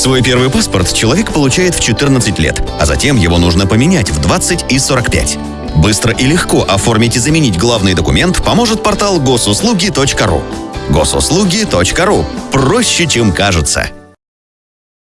Свой первый паспорт человек получает в 14 лет, а затем его нужно поменять в 20 и 45. Быстро и легко оформить и заменить главный документ поможет портал госуслуги.ру. Госуслуги.ру. Проще, чем кажется.